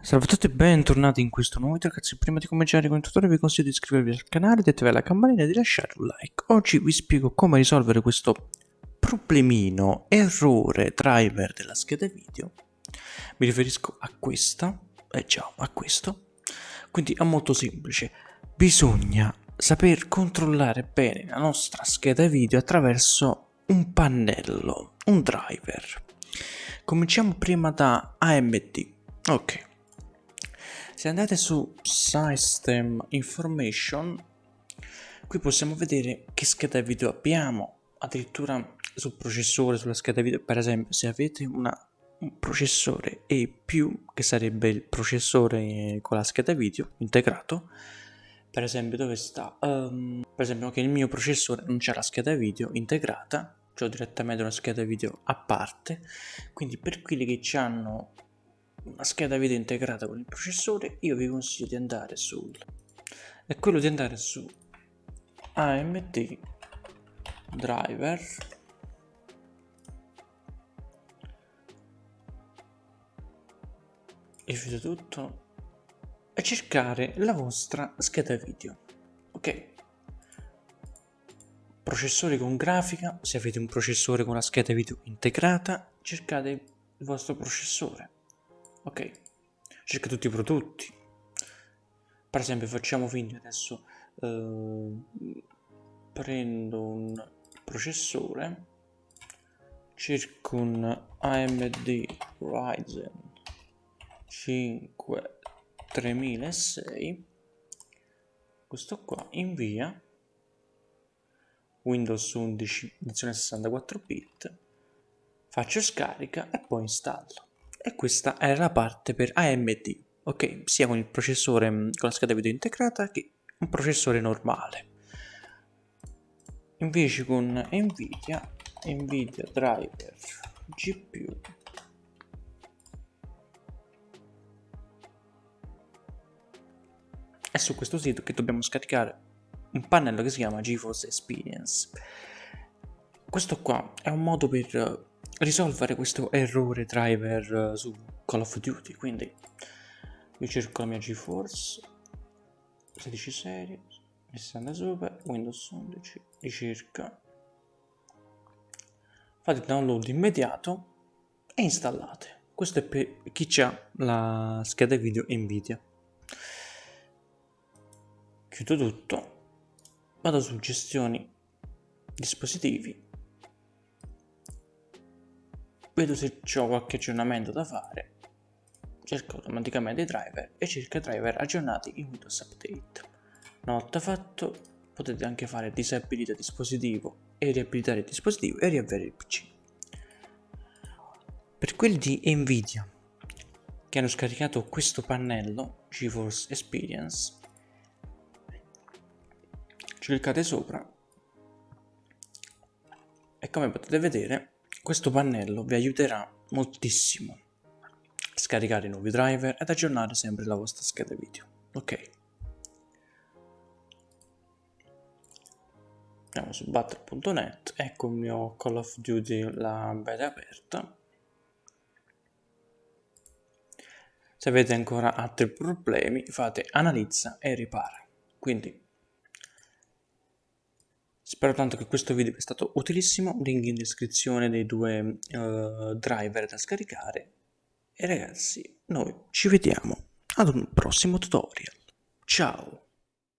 Salve a tutti e bentornati in questo nuovo video ragazzi, prima di cominciare con il tutorial vi consiglio di iscrivervi al canale, di attivare la campanella e di lasciare un like. Oggi vi spiego come risolvere questo problemino, errore driver della scheda video. Mi riferisco a questa, eh già, a questo. Quindi è molto semplice, bisogna saper controllare bene la nostra scheda video attraverso un pannello, un driver. Cominciamo prima da AMD. Ok, se andate su System Information, qui possiamo vedere che scheda video abbiamo, addirittura sul processore, sulla scheda video, per esempio se avete una, un processore E+, che sarebbe il processore con la scheda video integrato, per esempio dove sta, um, per esempio che il mio processore non c'è la scheda video integrata, ho direttamente una scheda video a parte, quindi per quelli che hanno una scheda video integrata con il processore io vi consiglio di andare sul è quello di andare su AMD driver. E tutto e cercare la vostra scheda video. Ok. Processore con grafica se avete un processore con la scheda video integrata cercate il vostro processore ok. Cerca tutti i prodotti. Per esempio facciamo finta adesso eh, prendo un processore cerco un AMD Ryzen 5 3006 questo qua invia Windows 11 edizione 64 bit faccio scarica e poi installo e questa è la parte per AMD, ok? Sia con il processore mm, con la scheda video integrata che un processore normale. Invece con Nvidia, Nvidia Driver GPU è su questo sito che dobbiamo scaricare un pannello che si chiama GeForce Experience. Questo qua è un modo per risolvere questo errore driver eh, su Call of Duty quindi io cerco la mia GeForce 16 serie 60 super Windows 11 ricerca. Fate download immediato e installate. Questo è per chi ha la scheda video Nvidia. Chiudo tutto. Vado su gestioni dispositivi vedo se ho qualche aggiornamento da fare, cerco automaticamente i driver e cerco driver aggiornati in Windows Update. Una volta fatto potete anche fare disabilita dispositivo e riabilitare il dispositivo e riavere il PC. Per quelli di Nvidia che hanno scaricato questo pannello GeForce Experience cliccate sopra e come potete vedere questo pannello vi aiuterà moltissimo a scaricare nuovi driver ed aggiornare sempre la vostra scheda video. Ok. Andiamo su battle.net, ecco il mio Call of Duty, la beta aperta. Se avete ancora altri problemi fate analizza e ripara. Quindi Spero tanto che questo video sia stato utilissimo, link in descrizione dei due uh, driver da scaricare e ragazzi noi ci vediamo ad un prossimo tutorial. Ciao!